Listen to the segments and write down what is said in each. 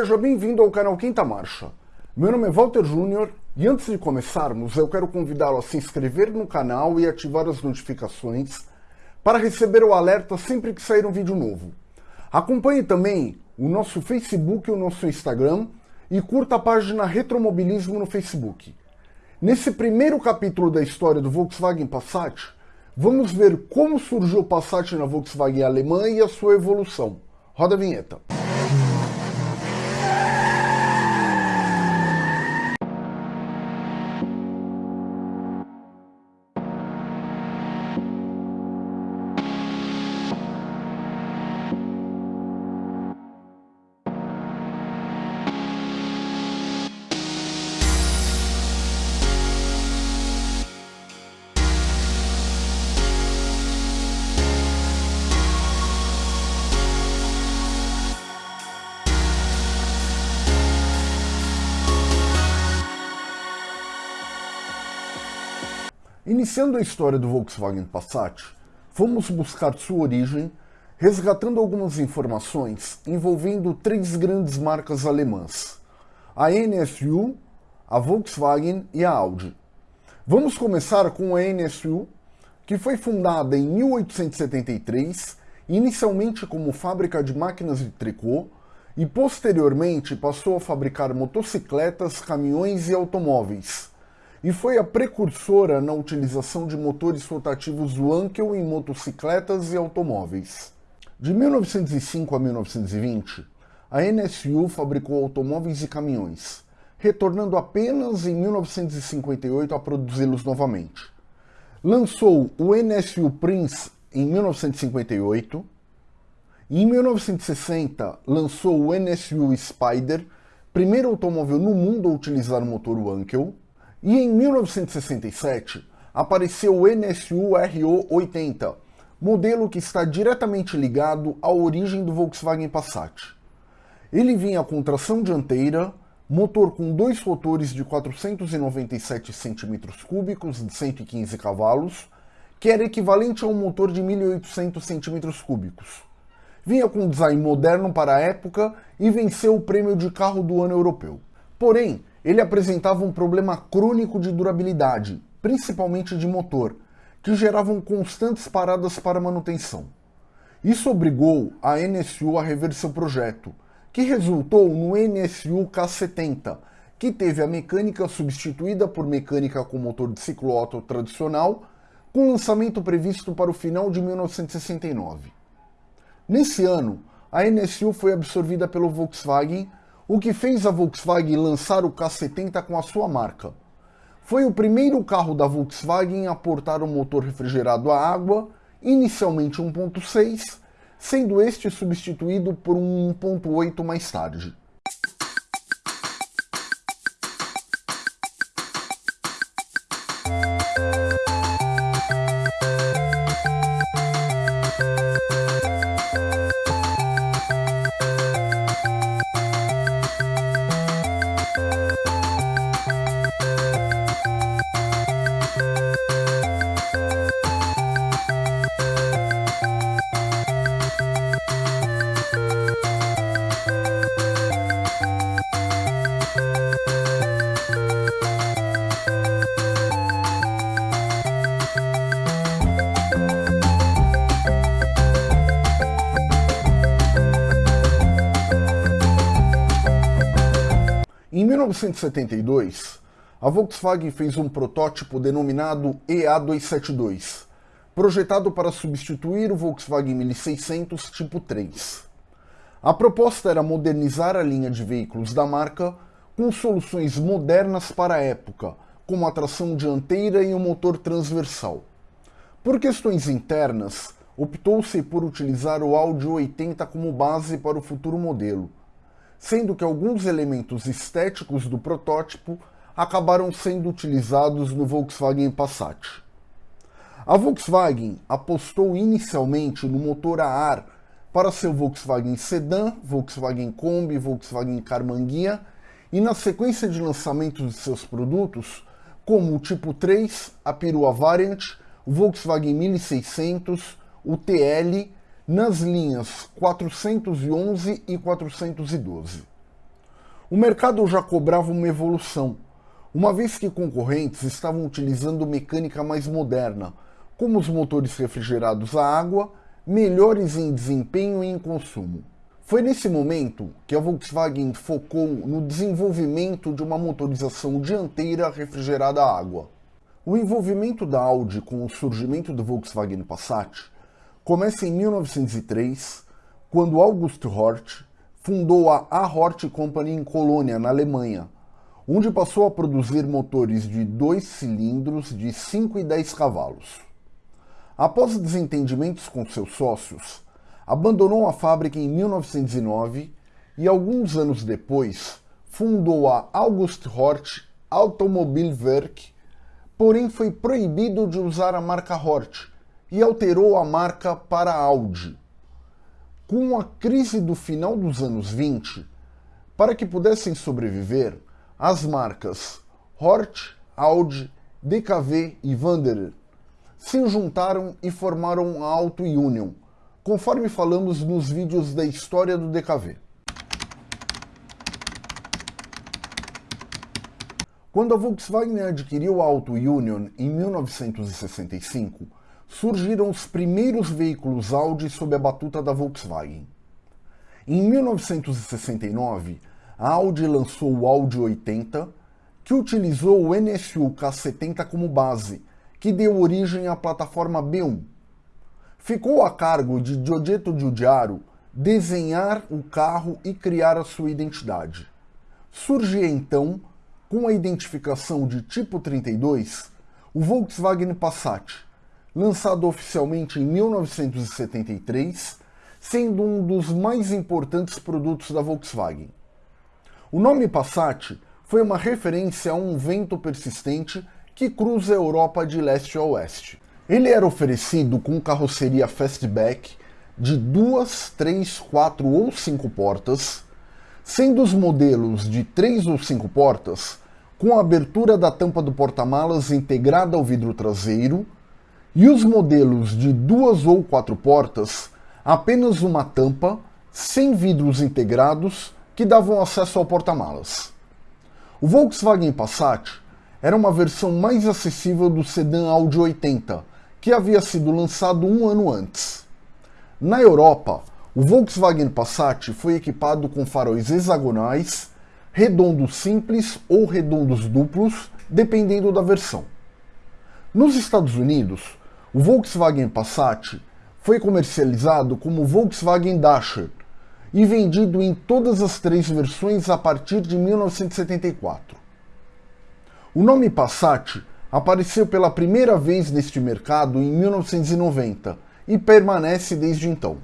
Seja bem-vindo ao canal Quinta Marcha. Meu nome é Walter Júnior e antes de começarmos eu quero convidá-lo a se inscrever no canal e ativar as notificações para receber o alerta sempre que sair um vídeo novo. Acompanhe também o nosso Facebook e o nosso Instagram e curta a página Retromobilismo no Facebook. Nesse primeiro capítulo da história do Volkswagen Passat, vamos ver como surgiu o Passat na Volkswagen alemã e a sua evolução. Roda a vinheta. Iniciando a história do Volkswagen Passat, fomos buscar sua origem, resgatando algumas informações envolvendo três grandes marcas alemãs, a NSU, a Volkswagen e a Audi. Vamos começar com a NSU, que foi fundada em 1873, inicialmente como fábrica de máquinas de tricô, e posteriormente passou a fabricar motocicletas, caminhões e automóveis, e foi a precursora na utilização de motores rotativos Wankel em motocicletas e automóveis. De 1905 a 1920, a NSU fabricou automóveis e caminhões, retornando apenas em 1958 a produzi-los novamente. Lançou o NSU Prince em 1958, e em 1960 lançou o NSU Spider, primeiro automóvel no mundo a utilizar o motor Wankel, e em 1967 apareceu o NSU RO80, modelo que está diretamente ligado à origem do Volkswagen Passat. Ele vinha com tração dianteira, motor com dois rotores de 497 cm3 de 115 cavalos, que era equivalente a um motor de 1.800 cm3. Vinha com um design moderno para a época e venceu o prêmio de carro do ano europeu. Porém, ele apresentava um problema crônico de durabilidade, principalmente de motor, que geravam constantes paradas para manutenção. Isso obrigou a NSU a rever seu projeto, que resultou no NSU K70, que teve a mecânica substituída por mecânica com motor de ciclo Otto tradicional, com lançamento previsto para o final de 1969. Nesse ano, a NSU foi absorvida pelo Volkswagen o que fez a Volkswagen lançar o K70 com a sua marca. Foi o primeiro carro da Volkswagen a portar um motor refrigerado a água, inicialmente 1.6, sendo este substituído por um 1.8 mais tarde. 1972, a Volkswagen fez um protótipo denominado EA272, projetado para substituir o Volkswagen 1600 Tipo 3. A proposta era modernizar a linha de veículos da marca com soluções modernas para a época, como a tração dianteira e o um motor transversal. Por questões internas, optou-se por utilizar o Audi 80 como base para o futuro modelo, sendo que alguns elementos estéticos do protótipo acabaram sendo utilizados no Volkswagen Passat. A Volkswagen apostou inicialmente no motor a ar para seu Volkswagen Sedan, Volkswagen Kombi, Volkswagen Carmanguia e na sequência de lançamentos de seus produtos, como o Tipo 3, a perua Variant, o Volkswagen 1600, o TL nas linhas 411 e 412. O mercado já cobrava uma evolução, uma vez que concorrentes estavam utilizando mecânica mais moderna, como os motores refrigerados a água, melhores em desempenho e em consumo. Foi nesse momento que a Volkswagen focou no desenvolvimento de uma motorização dianteira refrigerada a água. O envolvimento da Audi com o surgimento do Volkswagen Passat começa em 1903, quando August Hort fundou a A-Hort Company em Colônia, na Alemanha, onde passou a produzir motores de dois cilindros de 5 e 10 cavalos. Após desentendimentos com seus sócios, abandonou a fábrica em 1909 e alguns anos depois fundou a August Hort Automobilwerk porém foi proibido de usar a marca Hort e alterou a marca para Audi. Com a crise do final dos anos 20, para que pudessem sobreviver, as marcas Hort, Audi, DKV e Wanderer se juntaram e formaram a Auto Union, conforme falamos nos vídeos da história do DKV. Quando a Volkswagen adquiriu a Auto Union em 1965, surgiram os primeiros veículos Audi sob a batuta da Volkswagen. Em 1969, a Audi lançou o Audi 80, que utilizou o NSU K70 como base, que deu origem à plataforma B1. Ficou a cargo de Giorgetto Giugiaro desenhar o carro e criar a sua identidade. Surgia então com a identificação de tipo 32, o Volkswagen Passat, lançado oficialmente em 1973, sendo um dos mais importantes produtos da Volkswagen. O nome Passat foi uma referência a um vento persistente que cruza a Europa de leste a oeste. Ele era oferecido com carroceria fastback de duas, três, quatro ou cinco portas, sendo os modelos de três ou cinco portas com a abertura da tampa do porta-malas integrada ao vidro traseiro, e os modelos de duas ou quatro portas, apenas uma tampa, sem vidros integrados, que davam acesso ao porta-malas. O Volkswagen Passat era uma versão mais acessível do sedã Audi 80, que havia sido lançado um ano antes. Na Europa, o Volkswagen Passat foi equipado com faróis hexagonais redondos simples ou redondos duplos, dependendo da versão. Nos Estados Unidos, o Volkswagen Passat foi comercializado como Volkswagen Dasher e vendido em todas as três versões a partir de 1974. O nome Passat apareceu pela primeira vez neste mercado em 1990 e permanece desde então.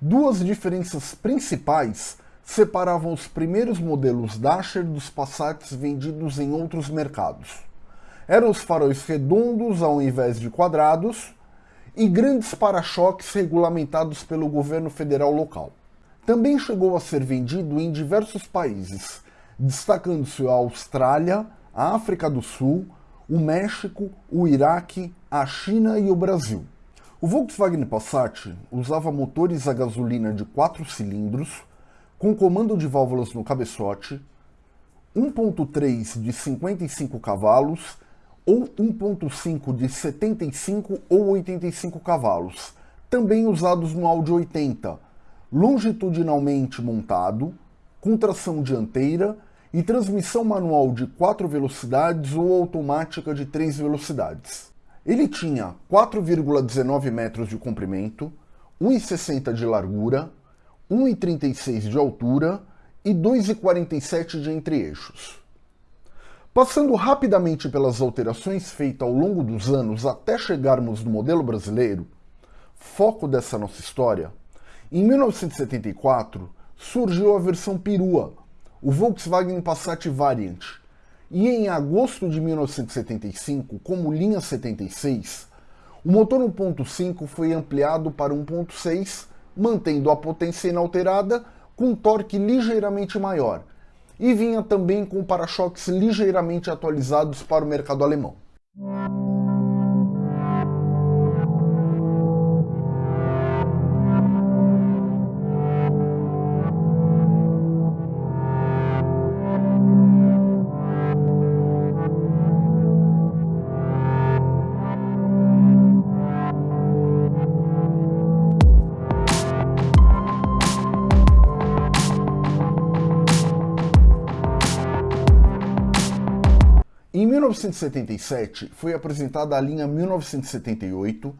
Duas diferenças principais separavam os primeiros modelos Dacia dos Passats vendidos em outros mercados. Eram os faróis redondos ao invés de quadrados e grandes para-choques regulamentados pelo governo federal local. Também chegou a ser vendido em diversos países, destacando-se a Austrália, a África do Sul, o México, o Iraque, a China e o Brasil. O Volkswagen Passat usava motores a gasolina de 4 cilindros, com comando de válvulas no cabeçote, 1.3 de 55 cavalos ou 1.5 de 75 ou 85 cavalos, também usados no Audi 80, longitudinalmente montado, com tração dianteira e transmissão manual de 4 velocidades ou automática de 3 velocidades. Ele tinha 4,19 metros de comprimento, 1,60 de largura, 1,36 de altura e 2,47 de entre-eixos. Passando rapidamente pelas alterações feitas ao longo dos anos até chegarmos no modelo brasileiro, foco dessa nossa história, em 1974 surgiu a versão perua, o Volkswagen Passat Variant, e em agosto de 1975, como linha 76, o motor 1.5 foi ampliado para 1.6 mantendo a potência inalterada com torque ligeiramente maior, e vinha também com para-choques ligeiramente atualizados para o mercado alemão. 1977 foi apresentada a linha 1978,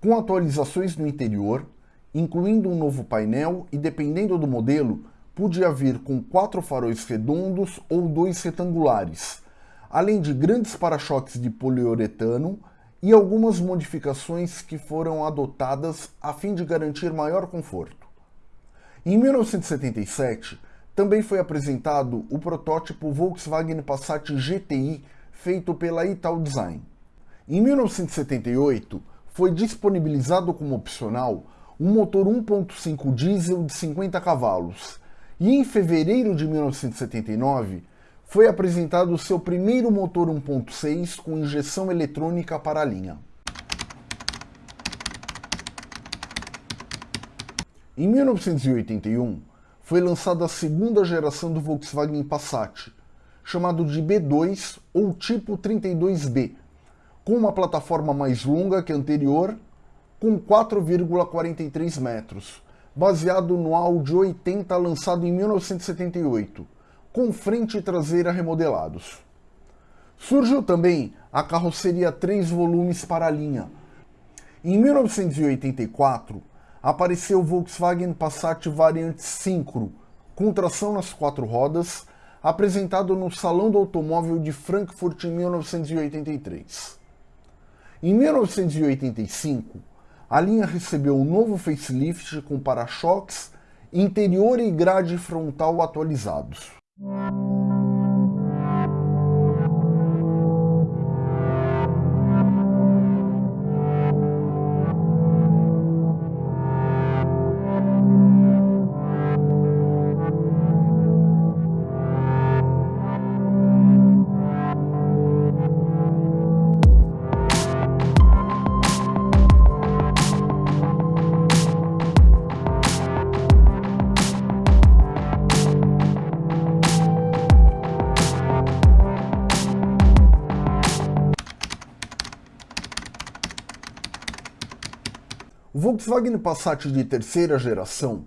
com atualizações no interior, incluindo um novo painel e, dependendo do modelo, podia vir com quatro faróis redondos ou dois retangulares, além de grandes para-choques de poliuretano e algumas modificações que foram adotadas a fim de garantir maior conforto. Em 1977, também foi apresentado o protótipo Volkswagen Passat GTI feito pela Ital Design. Em 1978, foi disponibilizado como opcional um motor 1.5 diesel de 50 cavalos, e em fevereiro de 1979 foi apresentado o seu primeiro motor 1.6 com injeção eletrônica para a linha. Em 1981, foi lançada a segunda geração do Volkswagen Passat, chamado de B2 ou tipo 32B, com uma plataforma mais longa que a anterior, com 4,43 metros, baseado no Audi 80 lançado em 1978, com frente e traseira remodelados. Surgiu também a carroceria 3 volumes para a linha. Em 1984, apareceu o Volkswagen Passat Variante Syncro, com tração nas quatro rodas, apresentado no Salão do Automóvel de Frankfurt em 1983. Em 1985, a linha recebeu um novo facelift com para-choques, interior e grade frontal atualizados. Volkswagen Passat de terceira geração,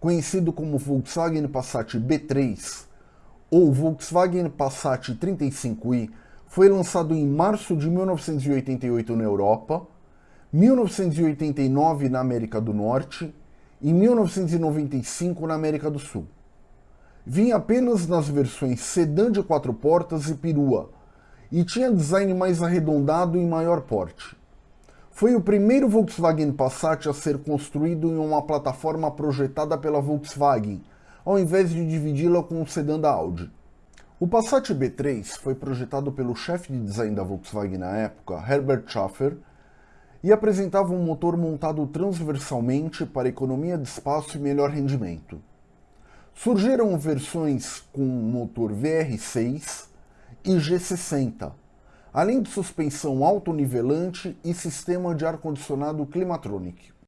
conhecido como Volkswagen Passat B3 ou Volkswagen Passat 35i, foi lançado em março de 1988 na Europa, 1989 na América do Norte e 1995 na América do Sul. Vinha apenas nas versões sedã de quatro portas e perua, e tinha design mais arredondado e maior porte. Foi o primeiro Volkswagen Passat a ser construído em uma plataforma projetada pela Volkswagen, ao invés de dividi-la com o sedã da Audi. O Passat B3 foi projetado pelo chefe de design da Volkswagen na época, Herbert Schaffer, e apresentava um motor montado transversalmente para economia de espaço e melhor rendimento. Surgiram versões com motor VR6 e G60, além de suspensão autonivelante e sistema de ar-condicionado Climatronic.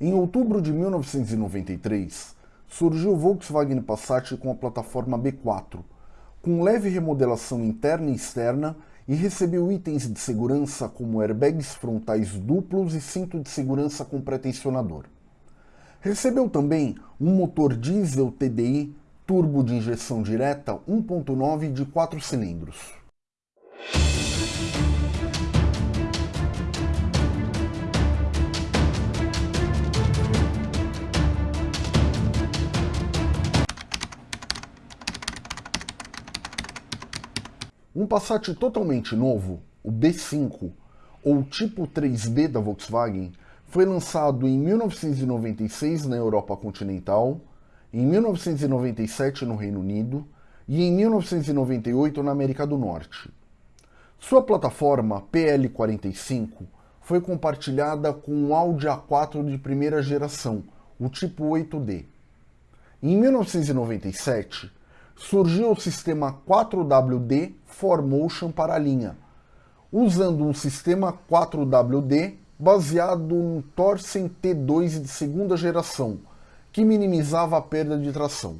Em outubro de 1993, surgiu o Volkswagen Passat com a plataforma B4, com leve remodelação interna e externa e recebeu itens de segurança como airbags frontais duplos e cinto de segurança com pré-tensionador. Recebeu também um motor diesel TDI turbo de injeção direta 1.9 de 4 cilindros. Um Passat totalmente novo, o B5, ou tipo 3B da Volkswagen, foi lançado em 1996 na Europa continental, em 1997 no Reino Unido e em 1998 na América do Norte. Sua plataforma PL45 foi compartilhada com o Audi A4 de primeira geração, o tipo 8D. Em 1997, surgiu o sistema 4WD 4Motion para a linha, usando um sistema 4WD baseado no Torsen T2 de segunda geração, que minimizava a perda de tração.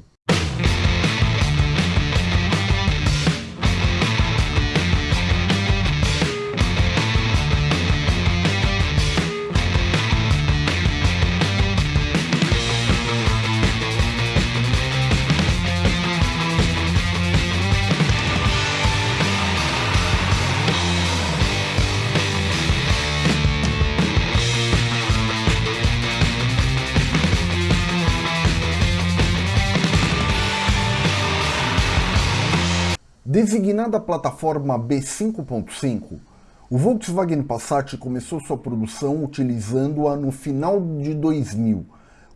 Designada plataforma B5.5, o Volkswagen Passat começou sua produção utilizando-a no final de 2000,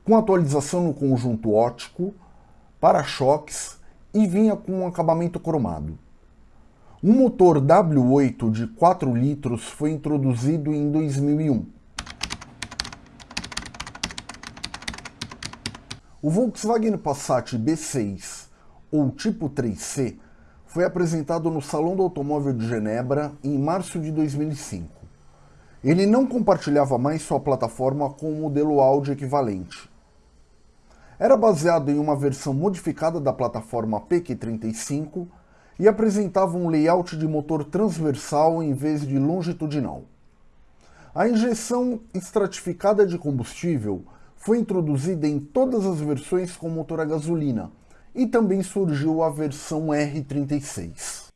com atualização no conjunto óptico, para-choques e vinha com um acabamento cromado. Um motor W8 de 4 litros foi introduzido em 2001. O Volkswagen Passat B6, ou tipo 3C, foi apresentado no Salão do Automóvel de Genebra em março de 2005. Ele não compartilhava mais sua plataforma com o modelo Audi equivalente. Era baseado em uma versão modificada da plataforma PQ35 e apresentava um layout de motor transversal em vez de longitudinal. A injeção estratificada de combustível foi introduzida em todas as versões com motor a gasolina, e também surgiu a versão R36.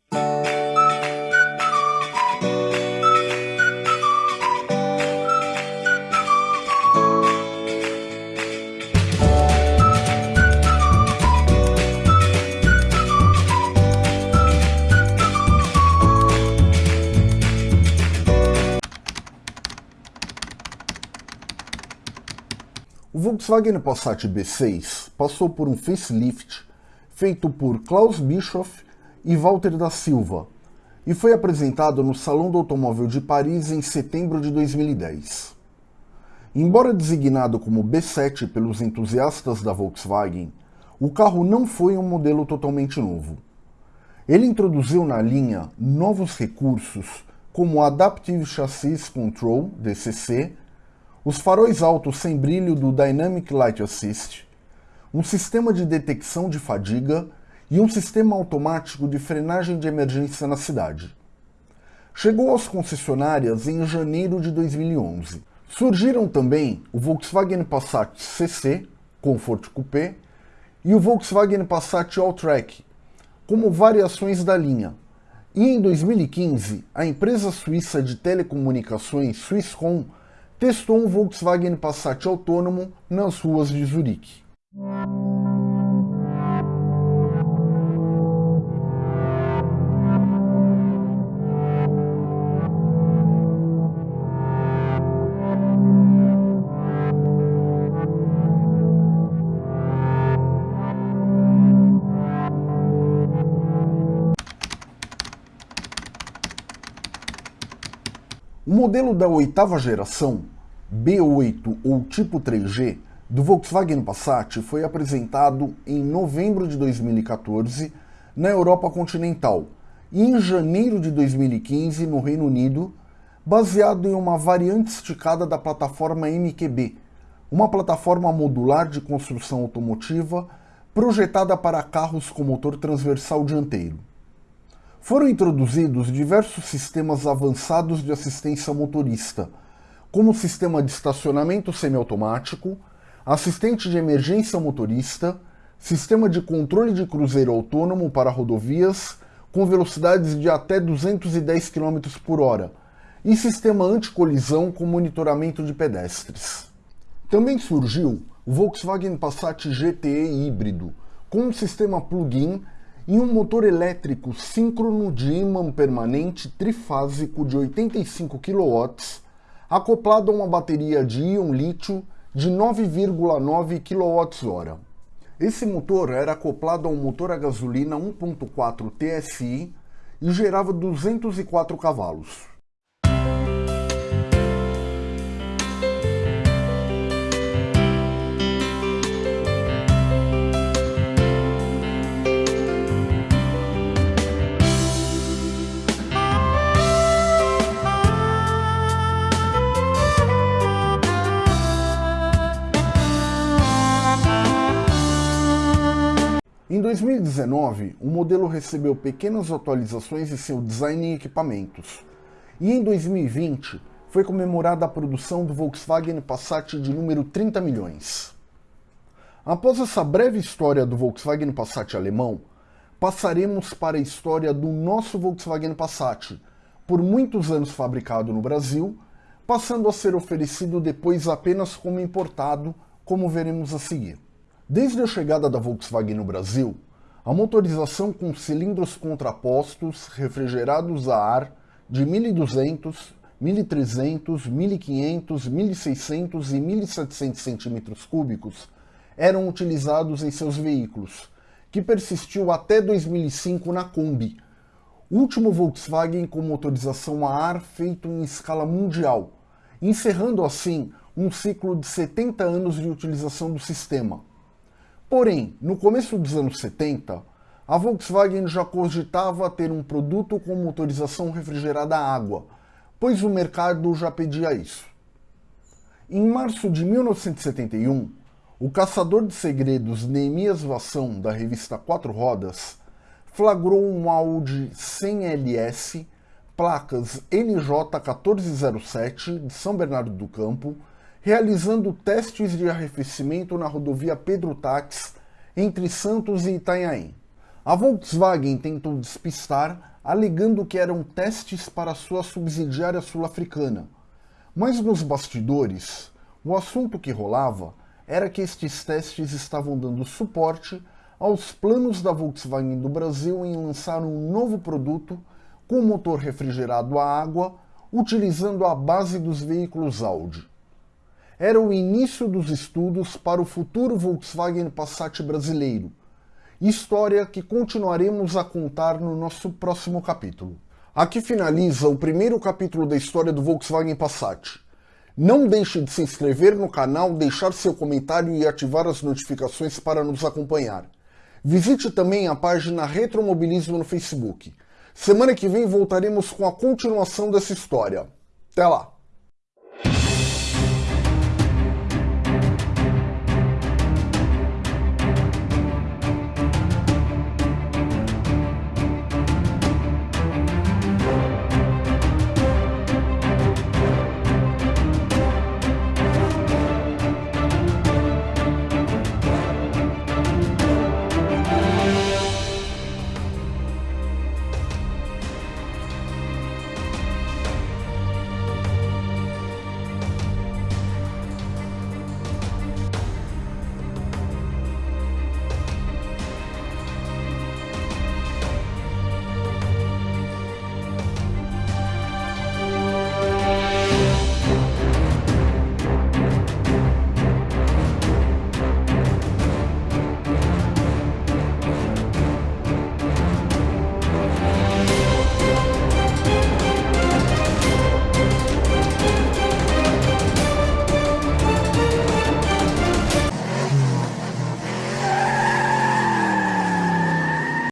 O Volkswagen Passat B6 passou por um facelift feito por Klaus Bischoff e Walter da Silva e foi apresentado no Salão do Automóvel de Paris em setembro de 2010. Embora designado como B7 pelos entusiastas da Volkswagen, o carro não foi um modelo totalmente novo. Ele introduziu na linha novos recursos como o Adaptive Chassis Control, DCC, os faróis altos sem brilho do Dynamic Light Assist, um sistema de detecção de fadiga e um sistema automático de frenagem de emergência na cidade. Chegou às concessionárias em janeiro de 2011. Surgiram também o Volkswagen Passat CC, Comfort Coupé, e o Volkswagen Passat Alltrack, como variações da linha, e em 2015, a empresa suíça de telecomunicações Swisscom testou um Volkswagen Passat autônomo nas ruas de Zurique. O modelo da oitava geração, B8 ou tipo 3G, do Volkswagen Passat foi apresentado em novembro de 2014 na Europa continental e em janeiro de 2015 no Reino Unido, baseado em uma variante esticada da plataforma MQB, uma plataforma modular de construção automotiva projetada para carros com motor transversal dianteiro. Foram introduzidos diversos sistemas avançados de assistência motorista, como o sistema de estacionamento semiautomático, assistente de emergência motorista, sistema de controle de cruzeiro autônomo para rodovias com velocidades de até 210 km por hora e sistema anticolisão com monitoramento de pedestres. Também surgiu o Volkswagen Passat GTE híbrido, com um sistema plug-in e um motor elétrico síncrono de ímã permanente trifásico de 85 kW, acoplado a uma bateria de íon lítio de 9,9 kWh. Esse motor era acoplado a um motor a gasolina 1.4 TSI e gerava 204 cavalos. 2019, o modelo recebeu pequenas atualizações em seu design e equipamentos. E em 2020, foi comemorada a produção do Volkswagen Passat de número 30 milhões. Após essa breve história do Volkswagen Passat alemão, passaremos para a história do nosso Volkswagen Passat, por muitos anos fabricado no Brasil, passando a ser oferecido depois apenas como importado, como veremos a seguir. Desde a chegada da Volkswagen no Brasil, a motorização com cilindros contrapostos refrigerados a ar de 1200, 1300, 1500, 1600 e 1700 cm3 eram utilizados em seus veículos, que persistiu até 2005 na Kombi, último Volkswagen com motorização a ar feito em escala mundial, encerrando assim um ciclo de 70 anos de utilização do sistema. Porém, no começo dos anos 70, a Volkswagen já cogitava ter um produto com motorização refrigerada a água, pois o mercado já pedia isso. Em março de 1971, o caçador de segredos Neemias Vassão, da revista Quatro Rodas, flagrou um Audi 100LS, placas NJ1407 de São Bernardo do Campo, realizando testes de arrefecimento na rodovia Pedro Tax entre Santos e Itanhaém. A Volkswagen tentou despistar, alegando que eram testes para sua subsidiária sul-africana. Mas nos bastidores, o assunto que rolava era que estes testes estavam dando suporte aos planos da Volkswagen do Brasil em lançar um novo produto com motor refrigerado a água, utilizando a base dos veículos Audi. Era o início dos estudos para o futuro Volkswagen Passat brasileiro, história que continuaremos a contar no nosso próximo capítulo. Aqui finaliza o primeiro capítulo da história do Volkswagen Passat. Não deixe de se inscrever no canal, deixar seu comentário e ativar as notificações para nos acompanhar. Visite também a página Retromobilismo no Facebook. Semana que vem voltaremos com a continuação dessa história. Até lá!